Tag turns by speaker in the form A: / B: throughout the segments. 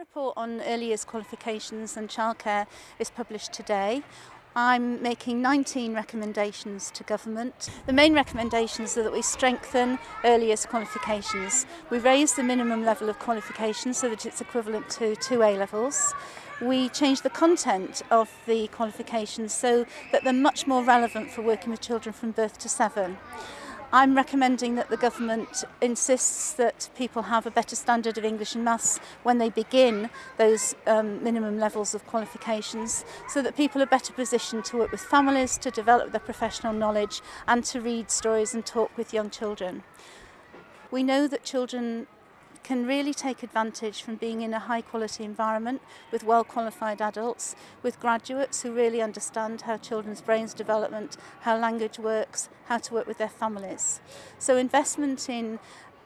A: report on early years qualifications and childcare is published today. I'm making 19 recommendations to government. The main recommendations are that we strengthen earliest qualifications. We raise the minimum level of qualification so that it's equivalent to two A levels. We change the content of the qualifications so that they're much more relevant for working with children from birth to seven. I'm recommending that the government insists that people have a better standard of English and maths when they begin those um, minimum levels of qualifications so that people are better positioned to work with families, to develop their professional knowledge and to read stories and talk with young children. We know that children can really take advantage from being in a high quality environment with well qualified adults, with graduates who really understand how children's brains development, how language works, how to work with their families. So investment in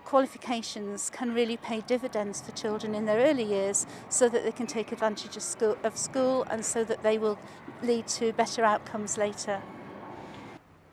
A: qualifications can really pay dividends for children in their early years so that they can take advantage of school, of school and so that they will lead to better outcomes later.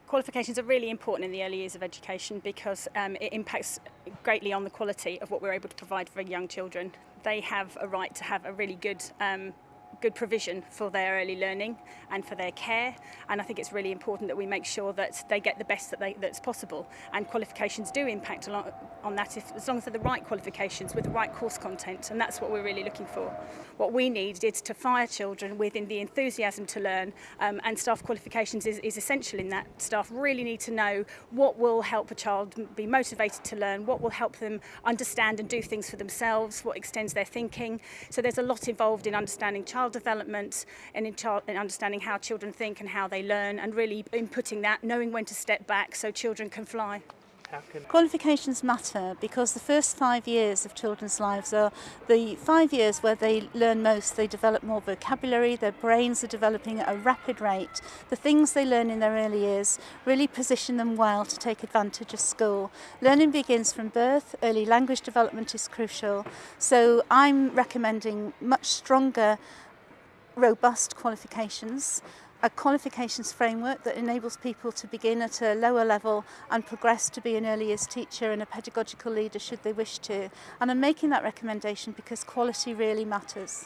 B: Qualifications are really important in the early years of education because um, it impacts greatly on the quality of what we're able to provide for young children. They have a right to have a really good um, good provision for their early learning and for their care. And I think it's really important that we make sure that they get the best that they, that's possible. And qualifications do impact a lot on that if, as long as they're the right qualifications with the right course content. And that's what we're really looking for. What we need is to fire children within the enthusiasm to learn um, and staff qualifications is, is essential in that. Staff really need to know what will help a child be motivated to learn, what will help them understand and do things for themselves, what extends their thinking. So there's a lot involved in understanding child child development and in, child, in understanding how children think and how they learn and really inputting that, knowing when to step back so children can fly.
A: Qualifications matter because the first five years of children's lives are the five years where they learn most, they develop more vocabulary, their brains are developing at a rapid rate. The things they learn in their early years really position them well to take advantage of school. Learning begins from birth, early language development is crucial, so I'm recommending much stronger robust qualifications, a qualifications framework that enables people to begin at a lower level and progress to be an early years teacher and a pedagogical leader should they wish to. And I'm making that recommendation because quality really matters.